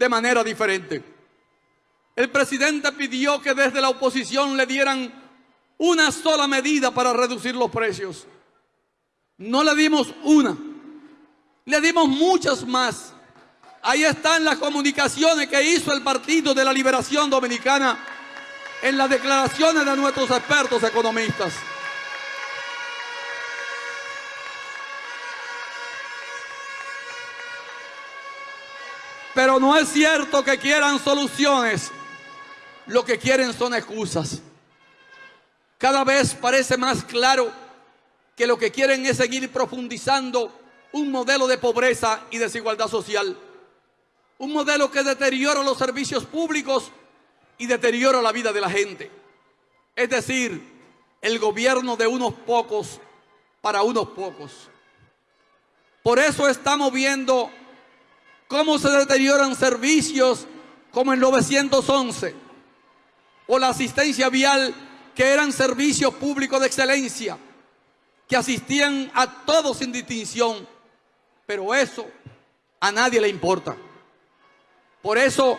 de manera diferente. El presidente pidió que desde la oposición le dieran una sola medida para reducir los precios. No le dimos una, le dimos muchas más. Ahí están las comunicaciones que hizo el Partido de la Liberación Dominicana en las declaraciones de nuestros expertos economistas. Pero no es cierto que quieran soluciones. Lo que quieren son excusas. Cada vez parece más claro que lo que quieren es seguir profundizando un modelo de pobreza y desigualdad social. Un modelo que deteriora los servicios públicos y deteriora la vida de la gente. Es decir, el gobierno de unos pocos para unos pocos. Por eso estamos viendo cómo se deterioran servicios como el 911 o la asistencia vial que eran servicios públicos de excelencia que asistían a todos sin distinción, pero eso a nadie le importa. Por eso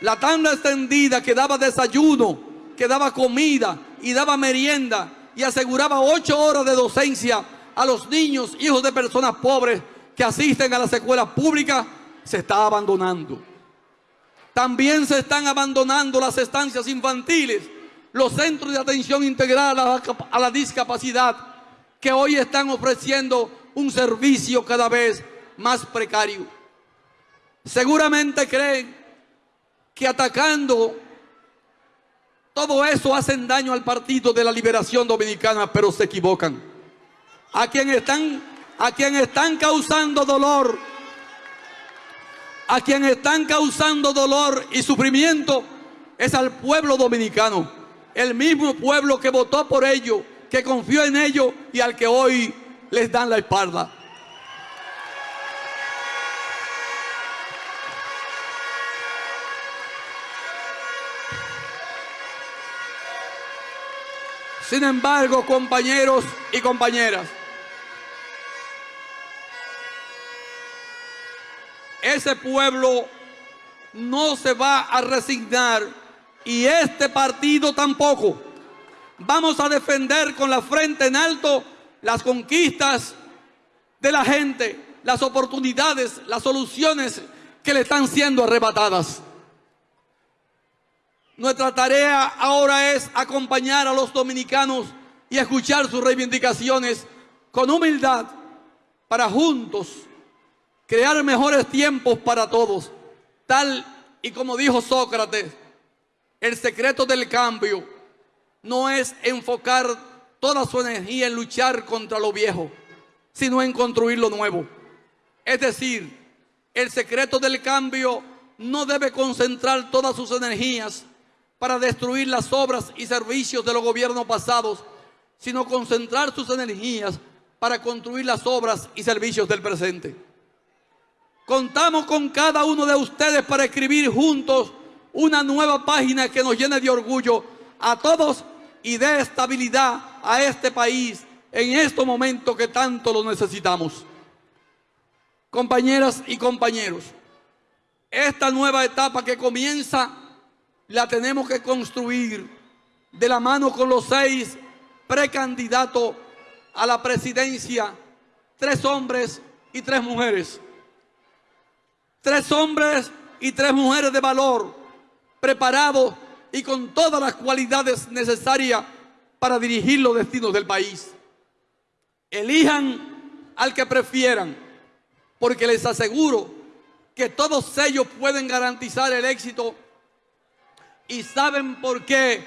la tanda extendida que daba desayuno, que daba comida y daba merienda y aseguraba ocho horas de docencia a los niños, hijos de personas pobres que asisten a las escuelas públicas, se está abandonando. También se están abandonando las estancias infantiles, los centros de atención integral a la, discapacidad, que hoy están ofreciendo un servicio cada vez más precario. Seguramente creen que atacando todo eso hacen daño al Partido de la Liberación Dominicana, pero se equivocan. A quien están, a quien están causando dolor, a quien están causando dolor y sufrimiento es al pueblo dominicano, el mismo pueblo que votó por ello que confió en ellos y al que hoy les dan la espalda. Sin embargo, compañeros y compañeras, ese pueblo no se va a resignar y este partido tampoco. Vamos a defender con la frente en alto las conquistas de la gente, las oportunidades, las soluciones que le están siendo arrebatadas. Nuestra tarea ahora es acompañar a los dominicanos y escuchar sus reivindicaciones con humildad para juntos crear mejores tiempos para todos. Tal y como dijo Sócrates, el secreto del cambio no es enfocar toda su energía en luchar contra lo viejo, sino en construir lo nuevo. Es decir, el secreto del cambio no debe concentrar todas sus energías para destruir las obras y servicios de los gobiernos pasados, sino concentrar sus energías para construir las obras y servicios del presente. Contamos con cada uno de ustedes para escribir juntos una nueva página que nos llene de orgullo a todos y dé estabilidad a este país en estos momentos que tanto lo necesitamos. Compañeras y compañeros, esta nueva etapa que comienza la tenemos que construir de la mano con los seis precandidatos a la presidencia, tres hombres y tres mujeres. Tres hombres y tres mujeres de valor, preparados y con todas las cualidades necesarias para dirigir los destinos del país. Elijan al que prefieran, porque les aseguro que todos ellos pueden garantizar el éxito. ¿Y saben por qué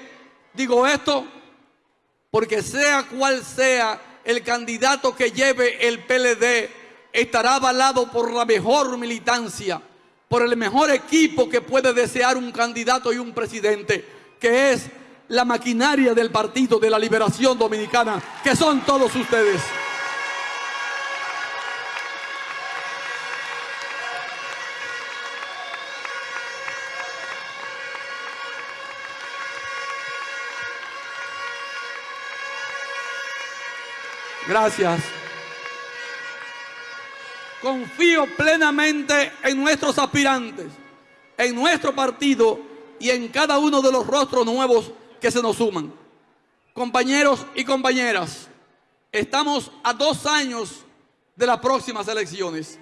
digo esto? Porque sea cual sea el candidato que lleve el PLD, estará avalado por la mejor militancia por el mejor equipo que puede desear un candidato y un presidente, que es la maquinaria del Partido de la Liberación Dominicana, que son todos ustedes. Gracias. Confío plenamente en nuestros aspirantes. en nuestro partido y en cada uno de los rostros nuevos que se nos suman. Compañeros y compañeras, estamos a dos años de las próximas elecciones.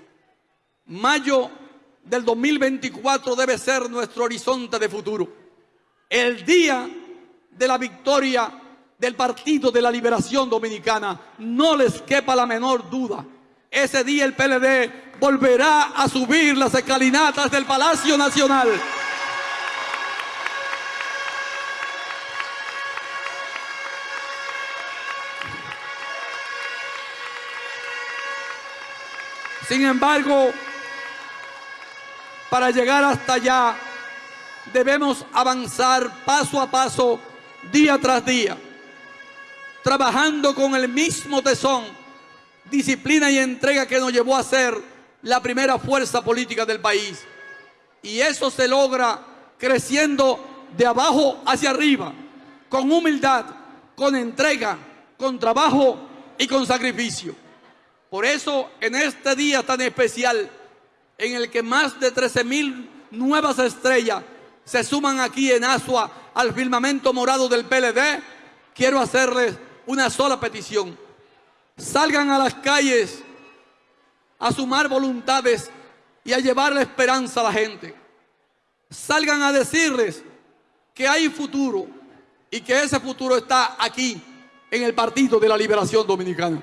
Mayo del 2024 debe ser nuestro horizonte de futuro. El día de la victoria del Partido de la Liberación Dominicana, no les quepa la menor duda. Ese día el PLD volverá a subir las escalinatas del Palacio Nacional. Sin embargo, para llegar hasta allá, debemos avanzar paso a paso, día tras día, trabajando con el mismo tesón, disciplina y entrega que nos llevó a ser la primera fuerza política del país. Y eso se logra creciendo de abajo hacia arriba, con humildad, con entrega, con trabajo y con sacrificio. Por eso, en este día tan especial, en el que más de 13 mil nuevas estrellas se suman aquí en Asua al firmamento morado del PLD, quiero hacerles una sola petición. Salgan a las calles a sumar voluntades y a llevar la esperanza a la gente. Salgan a decirles que hay futuro y que ese futuro está aquí en el Partido de la Liberación Dominicana.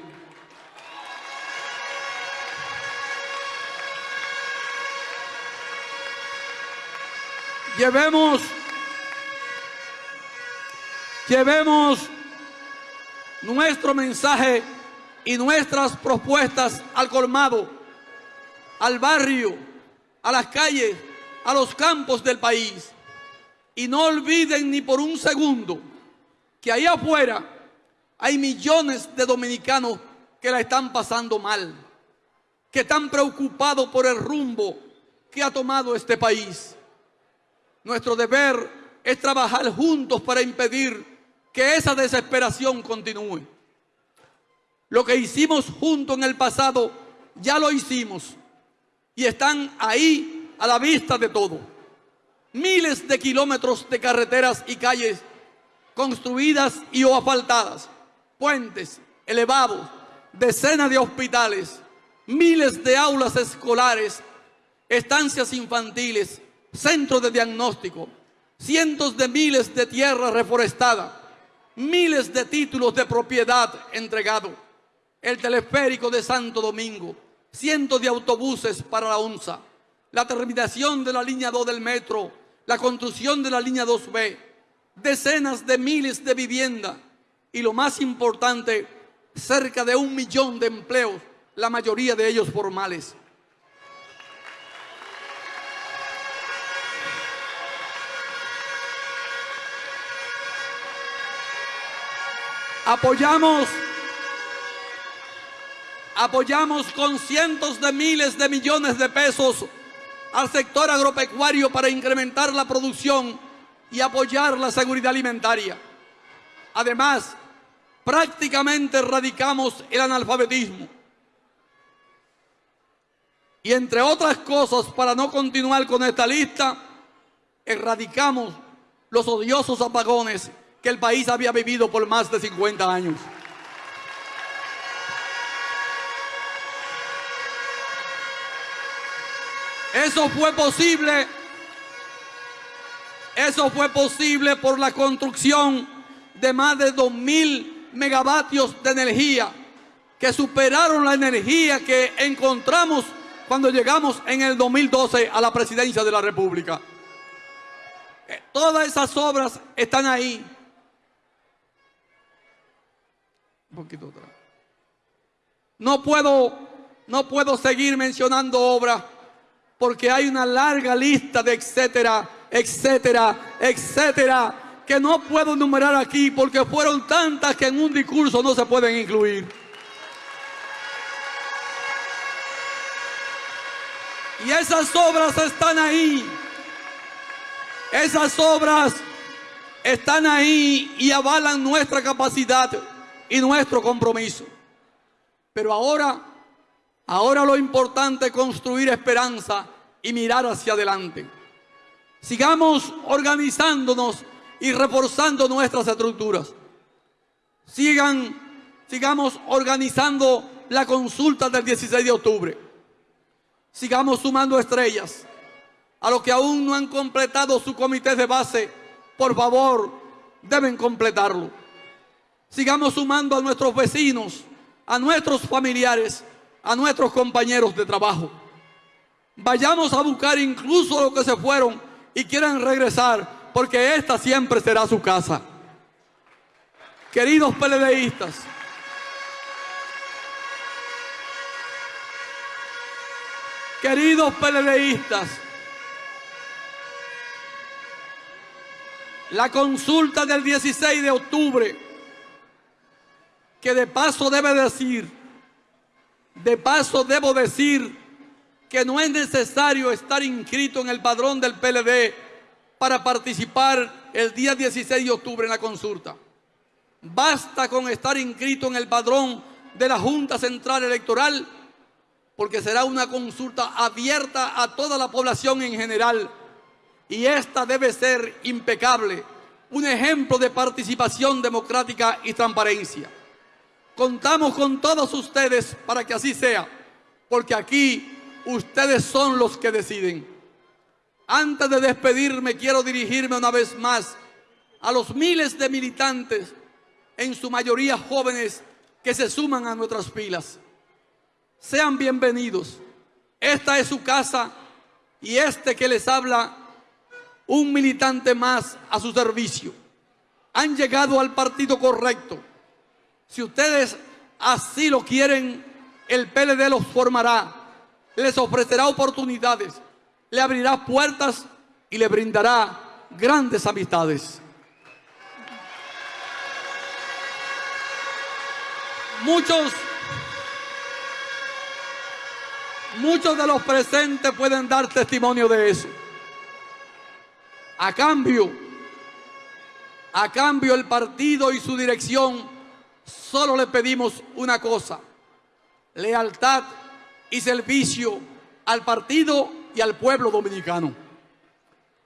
Llevemos, llevemos nuestro mensaje y nuestras propuestas al colmado, al barrio, a las calles, a los campos del país. Y no olviden ni por un segundo que ahí afuera hay millones de dominicanos que la están pasando mal, que están preocupados por el rumbo que ha tomado este país. Nuestro deber es trabajar juntos para impedir que esa desesperación continúe. Lo que hicimos juntos en el pasado, ya lo hicimos. Y están ahí a la vista de todo. Miles de kilómetros de carreteras y calles construidas y o asfaltadas, puentes, elevados, decenas de hospitales, miles de aulas escolares, estancias infantiles, centros de diagnóstico, cientos de miles de tierras reforestadas, miles de títulos de propiedad entregados, el teleférico de Santo Domingo, cientos de autobuses para la ONSA, la terminación de la línea 2 del metro, la construcción de la línea 2B, decenas de miles de viviendas y lo más importante, cerca de un millón de empleos, la mayoría de ellos formales. Apoyamos, apoyamos con cientos de miles de millones de pesos al sector agropecuario para incrementar la producción y apoyar la seguridad alimentaria. Además, prácticamente erradicamos el analfabetismo. Y entre otras cosas, para no continuar con esta lista, erradicamos los odiosos apagones que el país había vivido por más de 50 años. Eso fue posible. Eso fue posible por la construcción de más de 2.000 megavatios de energía que superaron la energía que encontramos cuando llegamos en el 2012 a la presidencia de la República. Eh, todas esas obras están ahí. poquito No puedo, no puedo seguir mencionando obras porque hay una larga lista de etcétera, etcétera, etcétera, que no puedo enumerar aquí porque fueron tantas que en un discurso no se pueden incluir. Y esas obras están ahí. Esas obras están ahí y avalan nuestra capacidad y nuestro compromiso. Pero ahora, ahora lo importante es construir esperanza y mirar hacia adelante. Sigamos organizándonos y reforzando nuestras estructuras. Sigan, sigamos organizando la consulta del 16 de octubre. Sigamos sumando estrellas. A los que aún no han completado su comité de base, por favor, deben completarlo. Sigamos sumando a nuestros vecinos, a nuestros familiares, a nuestros compañeros de trabajo. Vayamos a buscar incluso a los que se fueron y quieran regresar, porque esta siempre será su casa. Queridos PLDistas, queridos PLDistas, la consulta del 16 de octubre, que de paso debe decir, de paso debo decir que no es necesario estar inscrito en el padrón del PLD para participar el día 16 de octubre en la consulta. Basta con estar inscrito en el padrón de la Junta Central Electoral porque será una consulta abierta a toda la población en general y esta debe ser impecable, un ejemplo de participación democrática y transparencia. Contamos con todos ustedes para que así sea, porque aquí ustedes son los que deciden. Antes de despedirme, quiero dirigirme una vez más a los miles de militantes, en su mayoría jóvenes, que se suman a nuestras filas. Sean bienvenidos. Esta es su casa y este que les habla, un militante más a su servicio. Han llegado al partido correcto. Si ustedes así lo quieren, el PLD los formará les ofrecerá oportunidades, le abrirá puertas y le brindará grandes amistades. Muchos, muchos de los presentes pueden dar testimonio de eso. A cambio, a cambio el partido y su dirección solo le pedimos una cosa, lealtad y servicio al partido y al pueblo dominicano.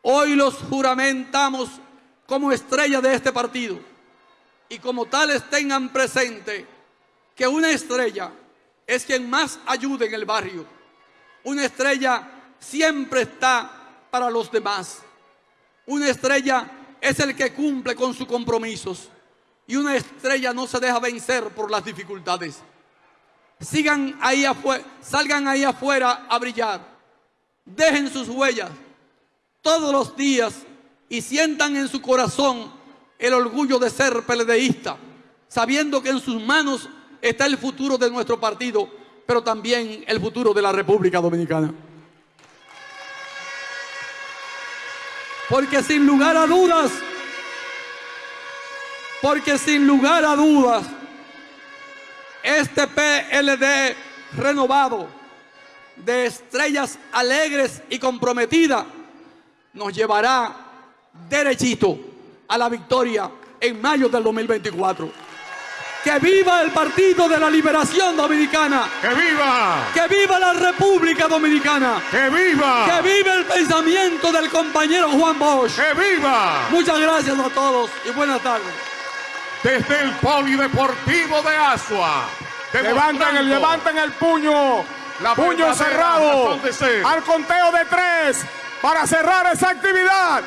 Hoy los juramentamos como estrella de este partido y como tales tengan presente que una estrella es quien más ayuda en el barrio. Una estrella siempre está para los demás. Una estrella es el que cumple con sus compromisos y una estrella no se deja vencer por las dificultades sigan ahí afuera, salgan ahí afuera a brillar. Dejen sus huellas todos los días y sientan en su corazón el orgullo de ser peledeísta, sabiendo que en sus manos está el futuro de nuestro partido, pero también el futuro de la República Dominicana. Porque sin lugar a dudas, porque sin lugar a dudas, este PLD renovado de estrellas alegres y comprometidas nos llevará derechito a la victoria en mayo del 2024. ¡Que viva el Partido de la Liberación Dominicana! ¡Que viva! ¡Que viva la República Dominicana! ¡Que viva! ¡Que viva el pensamiento del compañero Juan Bosch! ¡Que viva! Muchas gracias a todos y buenas tardes desde el Polideportivo de Asua. Levanten el, levanten el puño, la puño cerrado, al conteo de tres, para cerrar esa actividad.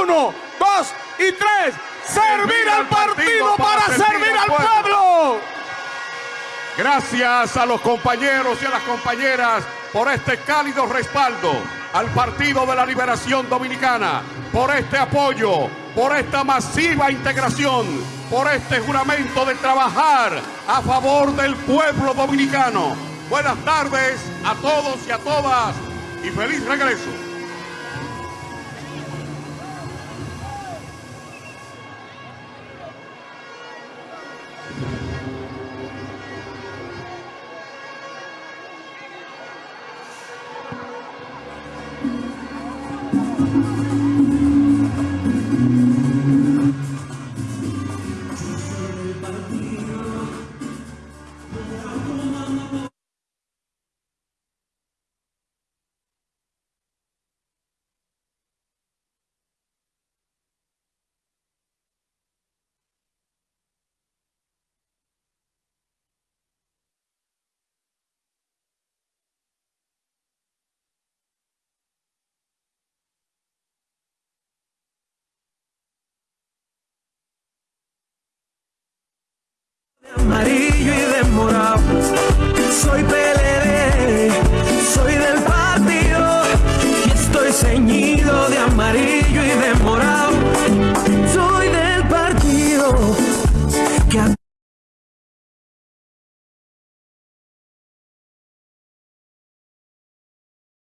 Uno, dos y tres. Servir al partido, para, servir, al pueblo. Gracias a los compañeros y a las compañeras por este cálido respaldo al Partido de la Liberación Dominicana, por este apoyo, por esta masiva integración por este juramento de trabajar a favor del pueblo dominicano. Buenas tardes a todos y a todas y feliz regreso. Maria.